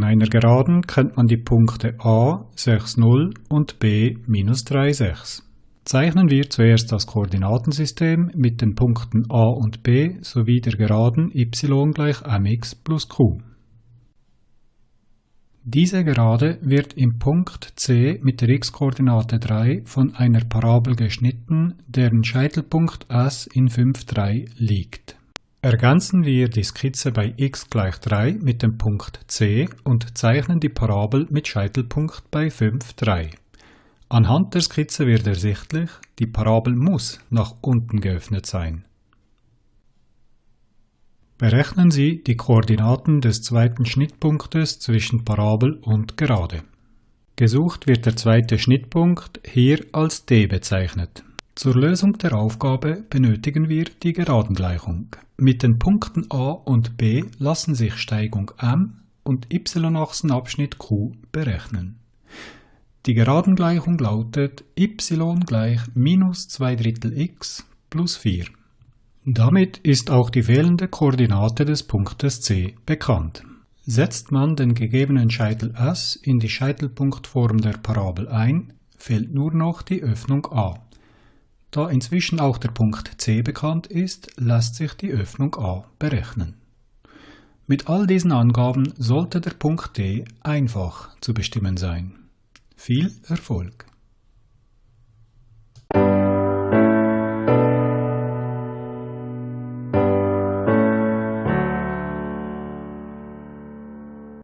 einer Geraden kennt man die Punkte a 6, 0 und b minus 3, 6. Zeichnen wir zuerst das Koordinatensystem mit den Punkten a und b sowie der Geraden y gleich mx plus q. Diese Gerade wird im Punkt C mit der x-Koordinate 3 von einer Parabel geschnitten, deren Scheitelpunkt S in 5, 3 liegt. Ergänzen wir die Skizze bei x gleich 3 mit dem Punkt C und zeichnen die Parabel mit Scheitelpunkt bei 5, 3. Anhand der Skizze wird ersichtlich, die Parabel muss nach unten geöffnet sein. Berechnen Sie die Koordinaten des zweiten Schnittpunktes zwischen Parabel und Gerade. Gesucht wird der zweite Schnittpunkt hier als d bezeichnet. Zur Lösung der Aufgabe benötigen wir die Geradengleichung. Mit den Punkten a und b lassen sich Steigung m und y-Achsenabschnitt q berechnen. Die Geradengleichung lautet y gleich minus 2 Drittel x plus 4. Damit ist auch die fehlende Koordinate des Punktes C bekannt. Setzt man den gegebenen Scheitel S in die Scheitelpunktform der Parabel ein, fehlt nur noch die Öffnung A. Da inzwischen auch der Punkt C bekannt ist, lässt sich die Öffnung A berechnen. Mit all diesen Angaben sollte der Punkt D einfach zu bestimmen sein. Viel Erfolg!